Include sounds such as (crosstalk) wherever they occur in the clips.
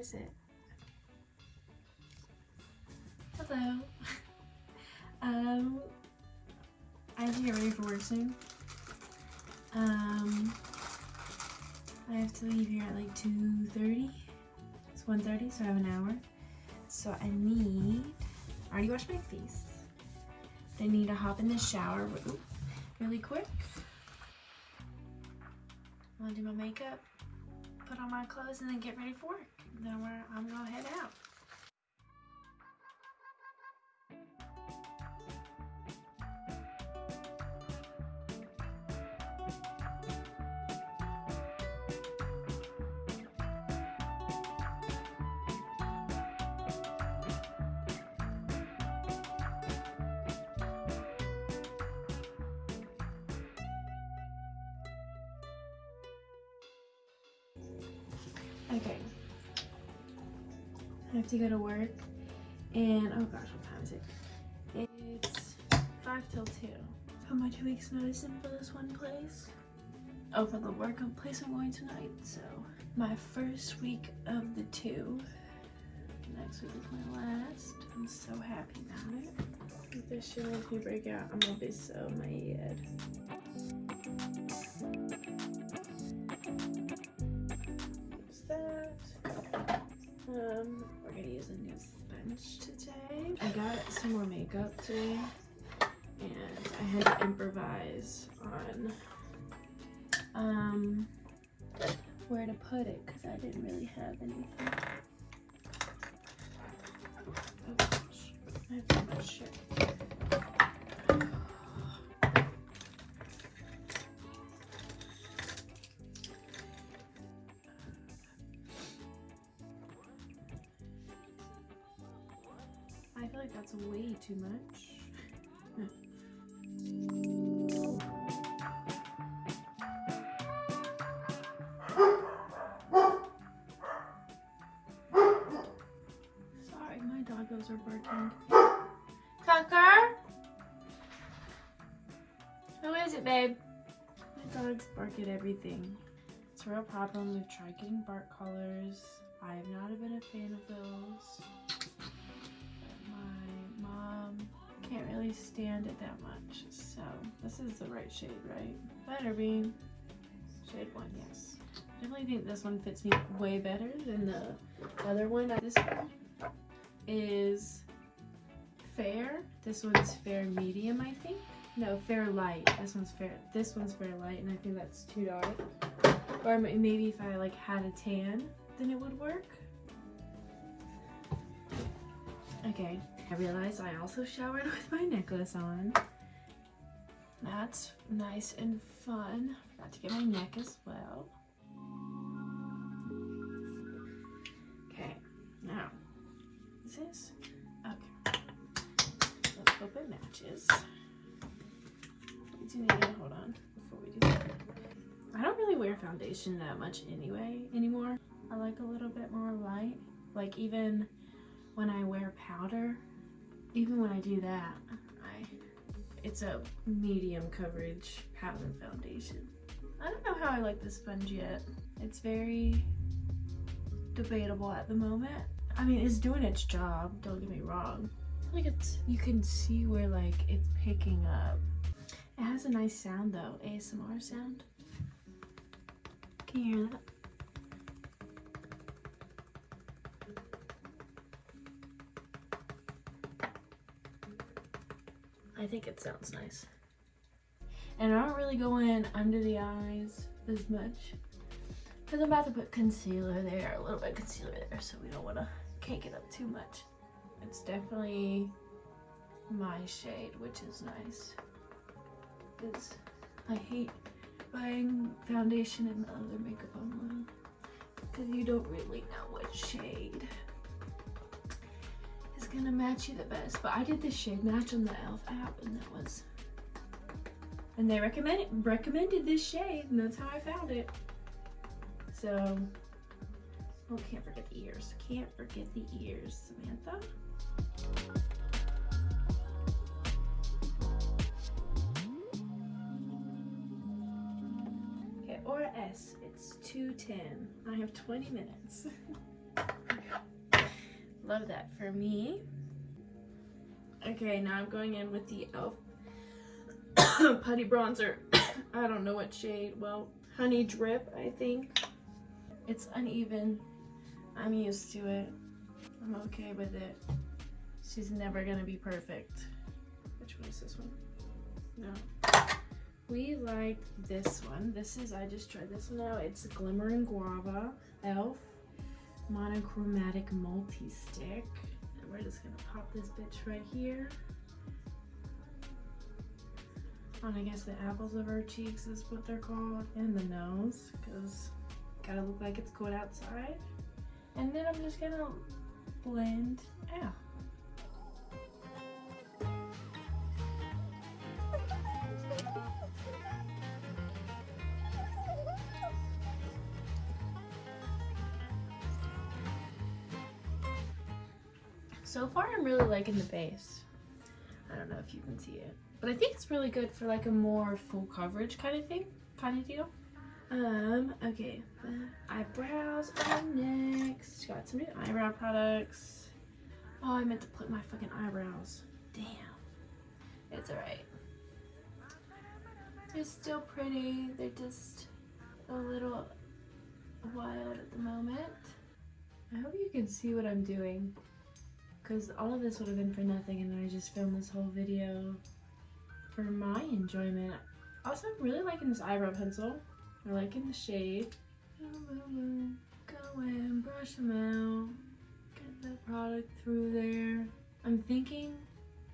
is it? Hello. (laughs) um, I have to get ready for work soon. Um, I have to leave here at like 2.30. It's 1.30, so I have an hour. So I need, I already washed my face. I need to hop in the shower really quick. I'm gonna do my makeup, put on my clothes, and then get ready for work. Then I'm gonna head out. Okay. I have to go to work and oh gosh, what time is it? It's five till two. Put my two weeks notice in for this one place. Oh, for the work place I'm going tonight. So my first week of the two. Next week is my last. I'm so happy about it. If this shit makes me break out, I'm gonna be so mad. Um, we're use a new sponge today. I got some more makeup today and I had to improvise on um, where to put it because I didn't really have anything. Oh gosh, I have much shit. That's way too much. Sorry, my doggos are barking. Tucker? Who is it, babe? My dogs bark at everything. It's a real problem. We've tried getting bark collars. I've not a been a fan of those can't really stand it that much. So this is the right shade, right? Better be. Shade one, yes. Definitely think this one fits me way better than the other one. This one is fair. This one's fair medium, I think. No, fair light. This one's fair. This one's fair light, and I think that's too dark. Or maybe if I like had a tan, then it would work. Okay, I realized I also showered (laughs) with my necklace on. That's nice and fun. Forgot to get my neck as well. Okay, now, is this? Okay. Let's hope it matches. Do need to hold on before we do that. I don't really wear foundation that much anyway anymore. I like a little bit more light. Like even when I wear powder, even when I do that, I it's a medium coverage powder foundation. I don't know how I like this sponge yet. It's very debatable at the moment. I mean, it's doing its job, don't get me wrong. Like it's, you can see where like it's picking up. It has a nice sound though, ASMR sound. Can you hear that? I think it sounds nice. And I don't really go in under the eyes as much because I'm about to put concealer there, a little bit of concealer there, so we don't want to cake it up too much. It's definitely my shade, which is nice. Because I hate buying foundation and other makeup online because you don't really know what shade gonna match you the best. But I did the shade match on the e.l.f. app and that was, and they recommended, recommended this shade and that's how I found it. So, oh, can't forget the ears. Can't forget the ears, Samantha. Okay, or S, it's 210. I have 20 minutes. (laughs) Love that for me. Okay, now I'm going in with the e.l.f. (coughs) Putty Bronzer. (coughs) I don't know what shade. Well, Honey Drip, I think. It's uneven. I'm used to it. I'm okay with it. She's never gonna be perfect. Which one is this one? No. We like this one. This is, I just tried this one out. It's Glimmering Guava e.l.f. Monochromatic Multi-Stick. And we're just gonna pop this bitch right here. On I guess the apples of our cheeks is what they're called. And the nose, because gotta look like it's cold outside. And then I'm just gonna blend out. So far, I'm really liking the base. I don't know if you can see it, but I think it's really good for like a more full coverage kind of thing, kind of deal. Um, okay, eyebrows are next. Got some new eyebrow products. Oh, I meant to put my fucking eyebrows. Damn. It's alright. They're still pretty. They're just a little wild at the moment. I hope you can see what I'm doing. Because all of this would have been for nothing and I just filmed this whole video for my enjoyment. Also, I'm really liking this eyebrow pencil. I like in the shade. Go and brush them out. Get the product through there. I'm thinking,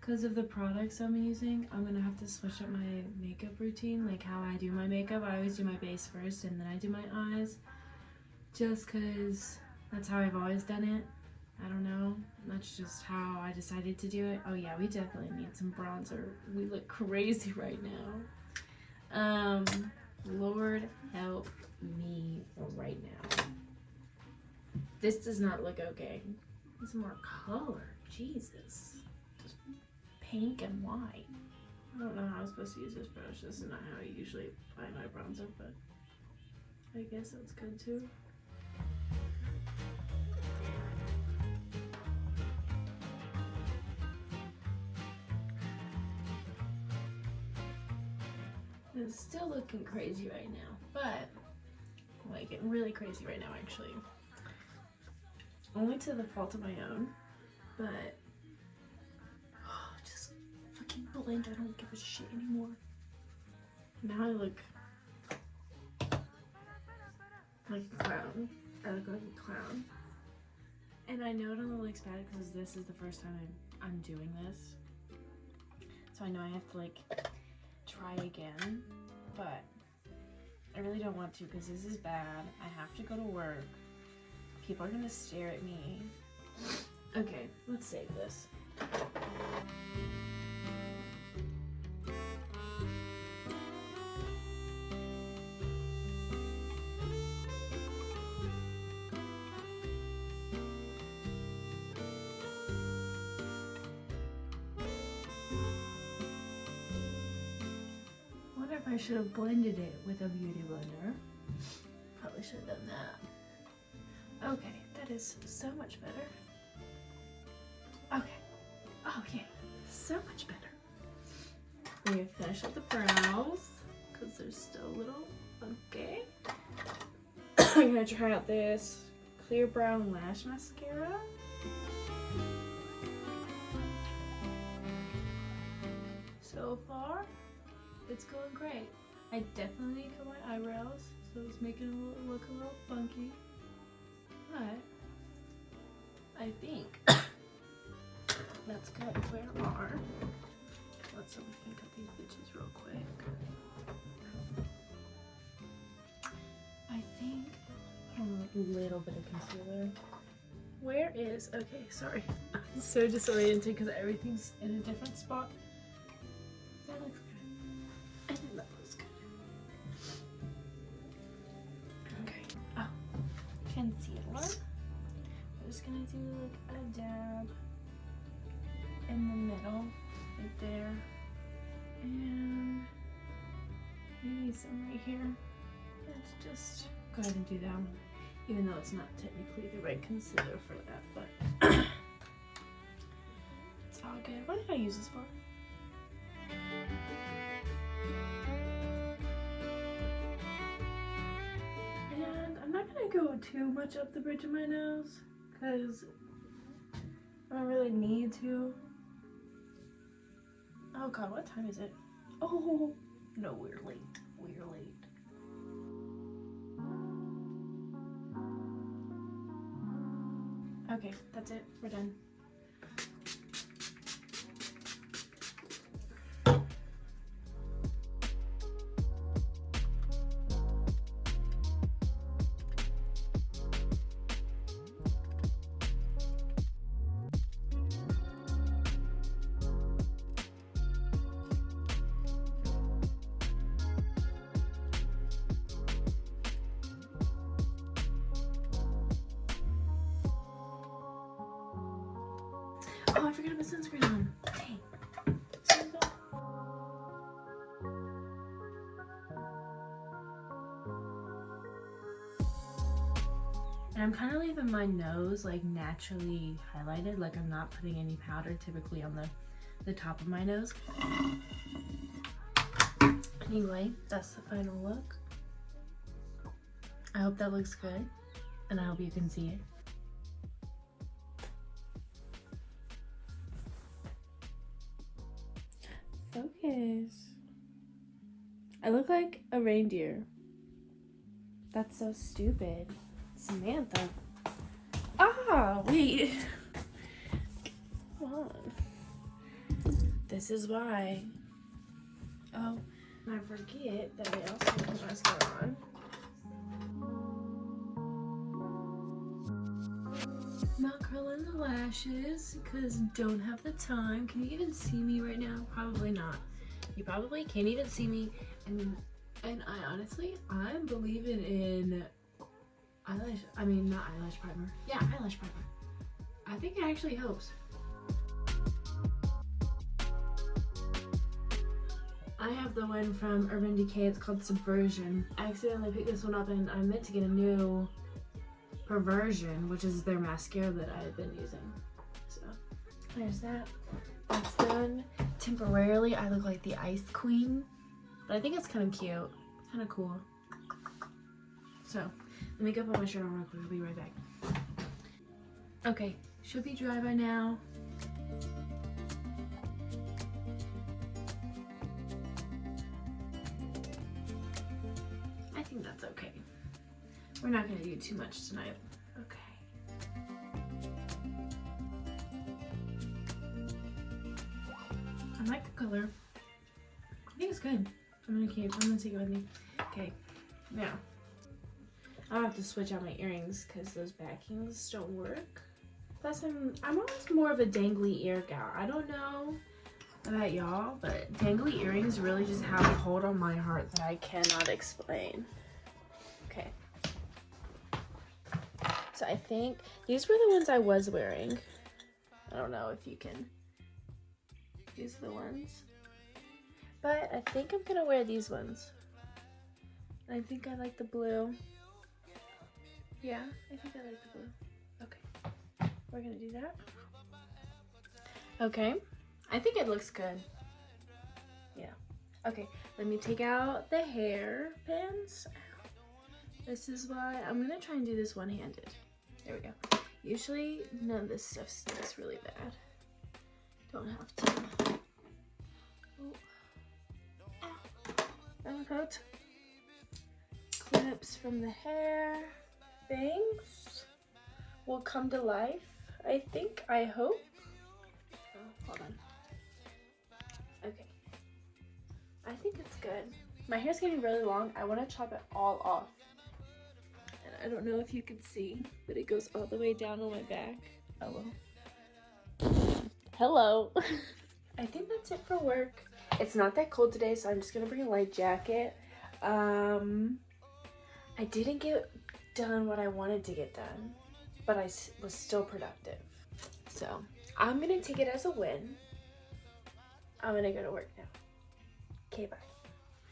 because of the products I'm using, I'm gonna have to switch up my makeup routine, like how I do my makeup. I always do my base first and then I do my eyes. Just because that's how I've always done it. I don't know. That's just how I decided to do it. Oh yeah, we definitely need some bronzer. We look crazy (laughs) right now. Um, Lord help me right now. This does not look okay. It's more color. Jesus. Just pink and white. I don't know how I'm supposed to use this brush. This is not how I usually apply my bronzer, but I guess that's good too. It's still looking crazy right now, but like getting really crazy right now actually. Only to the fault of my own, but oh, just fucking blend. I don't give a shit anymore. Now I look like a clown. I look like a clown. And I know it only looks bad because this is the first time I'm, I'm doing this. So I know I have to like try again, but I really don't want to because this is bad. I have to go to work. People are gonna stare at me. Okay, let's save this. I should have blended it with a beauty blender. Probably should have done that. Okay, that is so much better. Okay. Oh yeah, so much better. We're gonna finish up the brows because they're still a little okay. (coughs) I'm gonna try out this clear brown lash mascara. So far, it's going great. I definitely cut my eyebrows, so it's making it look a little funky. But I think (coughs) that's good. Where are? Let's see if we can cut these bitches real quick. I think a little bit of concealer. Where is? Okay, sorry. (laughs) I'm so disoriented because everything's in a different spot. Gonna do like a dab in the middle, right there, and maybe some right here. Let's just go ahead and do that one, even though it's not technically the right concealer for that, but (coughs) it's all good. What did I use this for? And I'm not gonna go too much up the bridge of my nose because I don't really need to. Oh god, what time is it? Oh, no, we're late. We're late. Okay, that's it. We're done. Oh, I forgot to put sunscreen on. And I'm kind of leaving my nose like naturally highlighted, like I'm not putting any powder typically on the, the top of my nose. Anyway, that's the final look. I hope that looks good, and I hope you can see it. I look like a reindeer. That's so stupid. Samantha. Ah, wait. Come on. This is why. Oh, I forget that I also put mascara on. Not curling the lashes because don't have the time. Can you even see me right now? Probably not. You probably can't even see me. And and I honestly, I'm believing in eyelash. I mean, not eyelash primer. Yeah, eyelash primer. I think it actually helps. I have the one from Urban Decay. It's called Subversion. I accidentally picked this one up and I meant to get a new Perversion, which is their mascara that I've been using. So there's that. That's done. Temporarily, I look like the Ice Queen, but I think it's kind of cute, kind of cool. So let me go put my shirt on real quick. I'll be right back. Okay, should be dry by now. I think that's okay. We're not gonna do too much tonight. I like the color. I think it's good. I'm gonna keep, I'm gonna take it with me. Okay, now. I'll have to switch out my earrings because those backings don't work. Plus, I'm, I'm always more of a dangly ear gal. I don't know about y'all, but dangly earrings really just have a hold on my heart that I cannot explain. Okay. So I think these were the ones I was wearing. I don't know if you can. These are the ones. But I think I'm gonna wear these ones. I think I like the blue. Yeah, I think I like the blue. Okay, we're gonna do that. Okay, I think it looks good. Yeah. Okay, let me take out the hair pins. This is why I'm gonna try and do this one-handed. There we go. Usually none of this stuff sticks really bad. Don't have to. Oh. Clips from the hair. Bangs will come to life. I think, I hope. Oh, hold on. Okay. I think it's good. My hair's getting really long. I want to chop it all off. And I don't know if you can see, but it goes all the way down on my back. Oh well. Hello. I think that's it for work. It's not that cold today, so I'm just gonna bring a light jacket. Um, I didn't get done what I wanted to get done, but I was still productive. So I'm gonna take it as a win. I'm gonna go to work now. Okay, bye.